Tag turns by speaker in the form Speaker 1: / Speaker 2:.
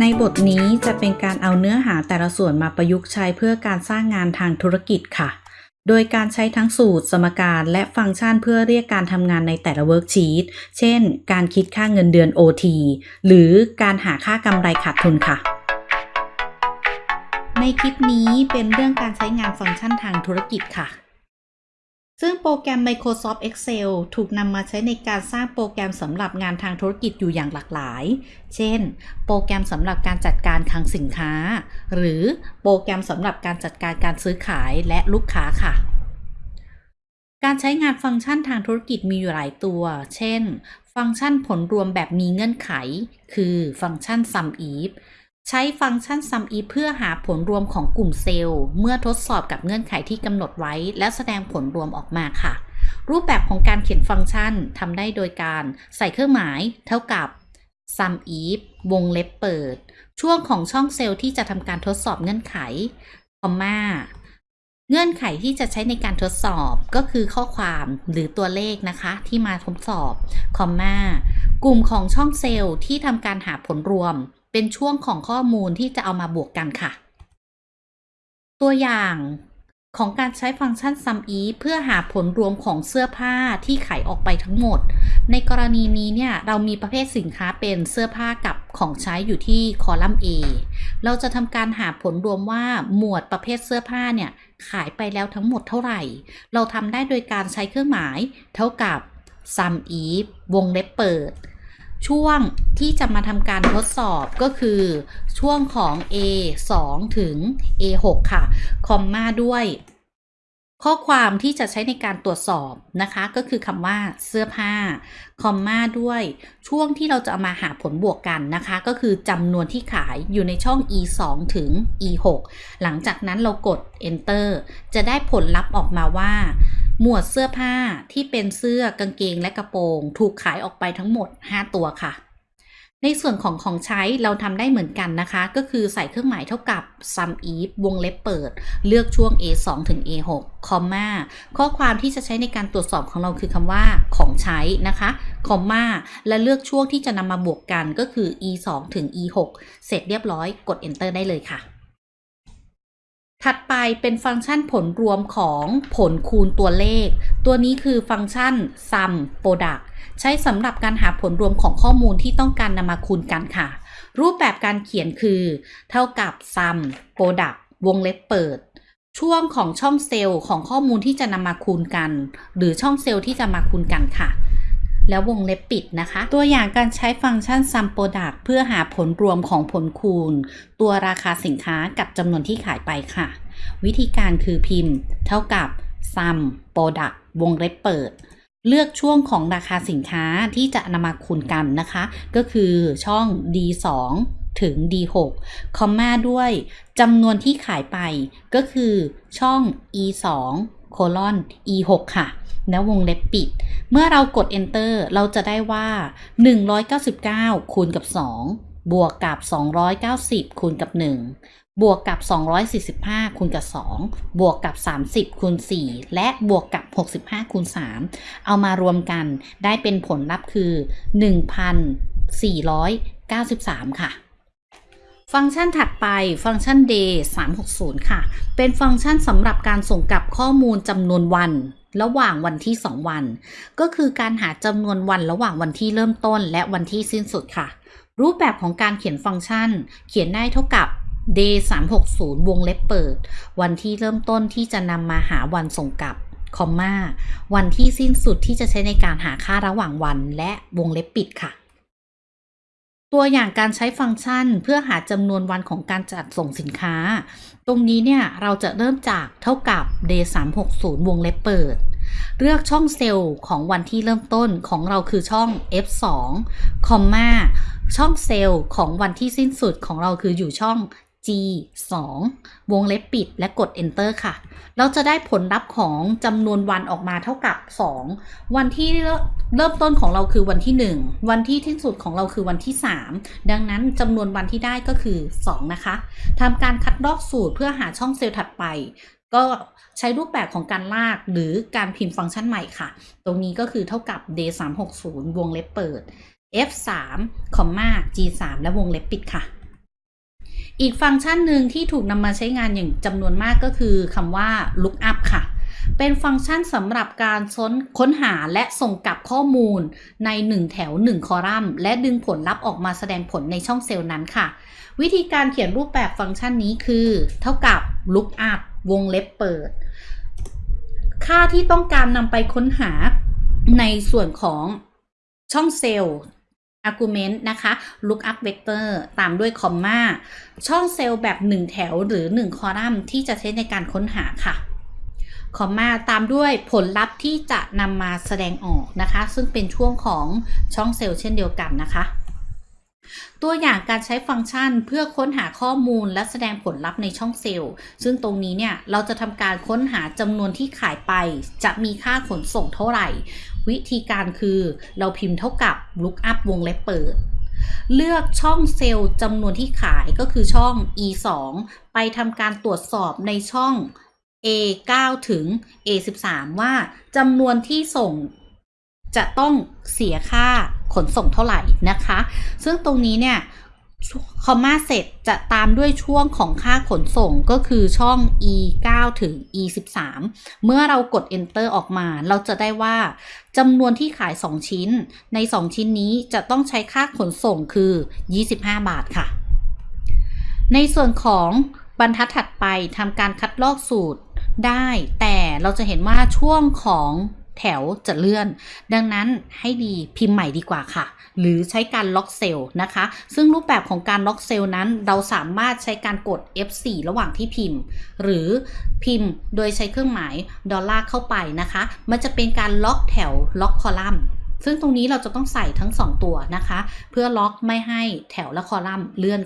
Speaker 1: ในบทนี้จะเป็นการเอาเนื้อหาแต่ละส่วนมาประยุกต์ใช้เพื่อการสร้างงานทางธุรกิจค่ะ โดยการใช้ทั้งสูตร สมการและฟังก์ชันเพื่อเรียกการทำงานในแต่ละ worksheet เช่น การคิดค่าเงินเดือน OT หรือการหาค่ากำไรขาดทุนค่ะในคลิปนี้เป็นเรื่องการใช้งานฟังก์ชันทางธุรกิจค่ะ ซึ่งโปรแกรม Microsoft Excel ถูกนำมาใช้ในการสร้างโปรแกรมสำหรับงานทางธุรกิจอยู่อย่างหลากหลาย เช่น โปรแกรมสำหรับการจัดการคลังสินค้า หรือโปรแกรมสำหรับการจัดการการซื้อขายและลูกค้าค่ะ การใช้งานฟังก์ชันทางธุรกิจมีอยู่หลายตัว เช่น ฟังก์ชันผลรวมแบบมีเงื่อนไข คือฟังก์ชัน sum if ใช้ฟังก์ชัน sum if เพื่อหาผลรวมของกลุ่มเซลล์ เมื่อทดสอบกับเงื่อนไขที่กำหนดไว้ และแสดงผลรวมออกมาค่ะ รูปแบบของการเขียนฟังก์ชันทำได้โดยการใส่เครื่องหมาย เท่ากับ sum if วงเล็บเปิด ช่วงของช่องเซลล์ที่จะทำการทดสอบเงื่อนไข คอมมาเงื่อนไขที่จะใช้ในการทดสอบก็คือข้อความหรือตัวเลขนะคะ ที่มาทดสอบ คอมมา กลุ่มของช่องเซลล์ที่ทำการหาผลรวม เป็นช่วงของข้อมูลที่จะเอามาบวกกันค่ะ ตัวอย่างของการใช้ฟังก์ชัน sum if เพื่อหาผลรวมของเสื้อผ้าที่ขายออกไปทั้งหมด ในกรณีนี้เนี่ย เรามีประเภทสินค้าเป็นเสื้อผ้ากับของใช้อยู่ที่คอลัมน์ A เราจะทำการหาผลรวมว่าหมวดประเภทเสื้อผ้าเนี่ย ขายไปแล้วทั้งหมดเท่าไหร่ เราทำได้โดยการใช้เครื่องหมาย เท่ากับ sum if วงเล็บเปิด ช่วงที่จะมาทำการทดสอบก็คือช่วงของ A 2 ถึง A 6ค่ะ คอมมาด้วย ข้อความที่จะใช้ในการตรวจสอบนะคะ ก็คือคำว่าเสื้อผ้า คอมมาด้วย ช่วงที่เราจะเอามาหาผลบวกกันนะคะ ก็คือจำนวนที่ขายอยู่ในช่อง e 2ถึง e 6หลังจากนั้นเรากด enter จะได้ผลลัพธ์ออกมาว่า หมวดเสื้อผ้าที่เป็นเสื้อกางเกงและกระโปรง ถูกขายออกไปทั้งหมด 5 ตัวค่ะ ในส่วนของของใช้เราทำได้เหมือนกันนะคะ ก็คือใส่เครื่องหมายเท่ากับ sum if วงเล็บเปิด เลือกช่วง a 2ถึง a 6คอมมาข้อความที่จะใช้ในการตรวจสอบของเราคือคำว่าของใช้นะคะคอมมาและเลือกช่วงที่จะนำมาบวกกันก็คือ e 2ถึง e 6เสร็จเรียบร้อยกด enter ได้เลยค่ะ ถัดไปเป็นฟังก์ชันผลรวมของผลคูณตัวเลข ตัวนี้คือฟังก์ชัน sum product ใช้สำหรับการหาผลรวมของข้อมูลที่ต้องการนำมาคูณกันค่ะ รูปแบบการเขียนคือ เท่ากับ sum product วงเล็บเปิด ช่วงของช่องเซลล์ของข้อมูลที่จะนำมาคูณกัน หรือช่องเซลล์ที่จะมาคูณกันค่ะ แล้ววงเล็บปิดนะคะ ตัวอย่างการใช้ฟังก์ชัน sum product เพื่อหาผลรวมของผลคูณ ตัวราคาสินค้ากับจำนวนที่ขายไปค่ะ วิธีการคือพิมพ์ เท่ากับ sum product วงเล็บเปิด เลือกช่วงของราคาสินค้าที่จะนำมาคูณกันนะคะ ก็คือช่อง D2 ถึง D6 คอมมาด้วยจำนวนที่ขายไปก็คือช่อง E2 โคลอน E6 ค่ะ แล้ววงเล็บปิด เมื่อเรากด enter เราจะได้ว่า 199 คูณกับ 2 บวกกับ 290 คูณกับ 1 บวกกับ 245 คูณกับ 2 บวกกับ 30 คูณ 4 และบวกกับ 65 คูณ 3 เอามารวมกันได้เป็นผลลัพธ์คือ 1,493 ค่ะ ฟังก์ชันถัดไปฟังก์ชัน day 360 ค่ะ เป็นฟังก์ชันสำหรับการส่งกลับข้อมูลจำนวนวัน ระหว่างวันที่ 2 วัน ก็คือการหาจำนวนวันระหว่างวันที่เริ่มต้น และวันที่สิ้นสุดค่ะ รูปแบบของการเขียนฟังก์ชัน เขียนได้เท่ากับ day 360 วงเล็บเปิด วันที่เริ่มต้นที่จะนำมาหาวันส่งกลับคอมมาวันที่สิ้นสุดที่จะใช้ในการหาค่าระหว่างวัน และวงเล็บปิดค่ะ ตัวอย่างการใช้ฟังก์ชันเพื่อหาจำนวนวันของการจัดส่งสินค้า ตรงนี้เนี่ยเราจะเริ่มจากเท่ากับ day 360 วงเล็บเปิด เลือกช่องเซลล์ของวันที่เริ่มต้นของเราคือช่อง F2 คอมมาช่องเซลล์ของวันที่สิ้นสุดของเราคืออยู่ช่อง G 2วงเล็บปิดและกด enter ค่ะ เราจะได้ผลลัพธ์ของจำนวนวันออกมาเท่ากับ 2 วันที่ เริ่มต้นของเราคือวันที่ 1 วันที่สิ้นสุดของเราคือวันที่ 3 ดังนั้นจำนวนวันที่ได้ก็คือ 2 นะคะทำการคัดลอกสูตรเพื่อหาช่องเซลล์ถัดไป ก็ใช้รูปแบบของการลากหรือการพิมพ์ฟังก์ชันใหม่ค่ะ ตรงนี้ก็คือเท่ากับ d 360วงเล็บเปิด f 3 g 3และวงเล็บปิดค่ะ อีกฟังก์ชันหนึ่งที่ถูกนำมาใช้งานอย่างจำนวนมากก็คือคำว่า lookup ค่ะ เป็นฟังก์ชันสำหรับการค้นค้นหาและส่งกลับข้อมูลใน 1 แถว 1 คอลัมน์ และดึงผลลัพธ์ออกมาแสดงผลในช่องเซลล์นั้นค่ะ วิธีการเขียนรูปแบบฟังก์ชันนี้คือ เท่ากับ lookup วงเล็บเปิด ค่าที่ต้องการนำไปค้นหาในส่วนของช่องเซลล์ argument นะคะ lookup vector ตามด้วยคอมมาช่องเซลล์แบบ 1 แถวหรือ 1 คอลัมน์ที่จะใช้ในการค้นหาค่ะ คอมมาตามด้วยผลลัพธ์ที่จะนำมาแสดงออกนะคะ ซึ่งเป็นช่วงของช่องเซลล์เช่นเดียวกันนะคะ ตัวอย่างการใช้ฟังก์ชันเพื่อค้นหาข้อมูลและแสดงผลลัพธ์ในช่องเซลล์ ซึ่งตรงนี้เนี่ยเราจะทำการค้นหาจำนวนที่ขายไป จะมีค่าขนส่งเท่าไหร่ วิธีการคือเราพิมพ์เท่ากับ lookup วงเล็บเปิดเลือกช่องเซลล์จำนวนที่ขายก็คือช่อง e 2ไปทำการตรวจสอบในช่อง a 9 ถึง a 13 ว่าจำนวนที่ส่งจะต้องเสียค่าขนส่งเท่าไหร่นะคะ ซึ่งตรงนี้เนี่ยคอมมาเสร็จจะตามด้วยช่วงของค่าขนส่งก็คือช่อง e 9ถึง e 13เมื่อเรากด enter ออกมา เราจะได้ว่าจำนวนที่ขาย 2 ชิ้น ใน 2 ชิ้นนี้จะต้องใช้ค่าขนส่งคือ 25 บาทค่ะ ในส่วนของบรรทัดถัดไปทำการคัดลอกสูตร ได้แต่เราจะเห็นว่าช่วงของแถวจะเลื่อน ดังนั้นให้ดีพิมพ์ใหม่ดีกว่าค่ะ หรือใช้การล็อกเซลล์นะคะ ซึ่งรูปแบบของการล็อกเซลล์นั้นเราสามารถใช้การกด F4 ระหว่างที่พิมพ์ หรือพิมพ์โดยใช้เครื่องหมายดอลลาร์เข้าไปนะคะ มันจะเป็นการล็อกแถวล็อกคอลัมน์ซึ่งตรงนี้เราจะต้องใส่ทั้ง 2 ตัวนะคะ เพื่อล็อกไม่ให้แถวและคอลัมน์เลื่อน